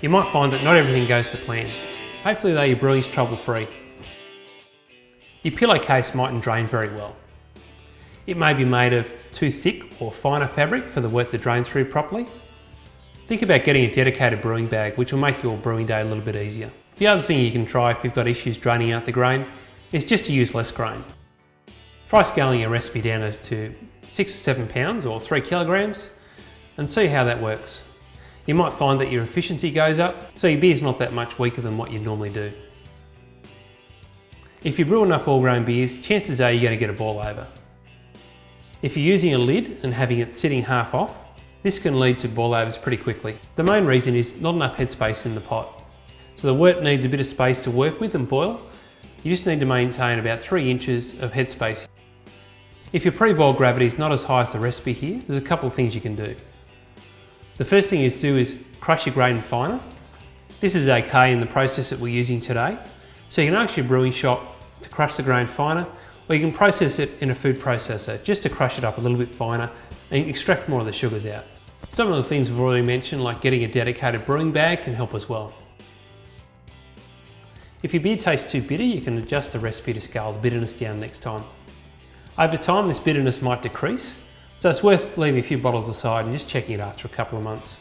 You might find that not everything goes to plan. Hopefully though your brewing's trouble free. Your pillowcase mightn't drain very well. It may be made of too thick or finer fabric for the wort to drain through properly. Think about getting a dedicated brewing bag which will make your brewing day a little bit easier. The other thing you can try if you've got issues draining out the grain is just to use less grain. Try scaling your recipe down to six or seven pounds or three kilograms and see how that works. You might find that your efficiency goes up, so your beer's not that much weaker than what you normally do. If you brew enough all grain beers, chances are you're going to get a boil over. If you're using a lid and having it sitting half off, this can lead to boil overs pretty quickly. The main reason is not enough headspace in the pot. So the wort needs a bit of space to work with and boil. You just need to maintain about three inches of headspace. If your pre-boil gravity is not as high as the recipe here, there's a couple of things you can do. The first thing is to do is crush your grain finer. This is okay in the process that we're using today. So you can ask your brewing shop to crush the grain finer, or you can process it in a food processor just to crush it up a little bit finer and extract more of the sugars out. Some of the things we've already mentioned, like getting a dedicated brewing bag can help as well. If your beer tastes too bitter, you can adjust the recipe to scale the bitterness down next time. Over time, this bitterness might decrease, so it's worth leaving a few bottles aside and just checking it after a couple of months.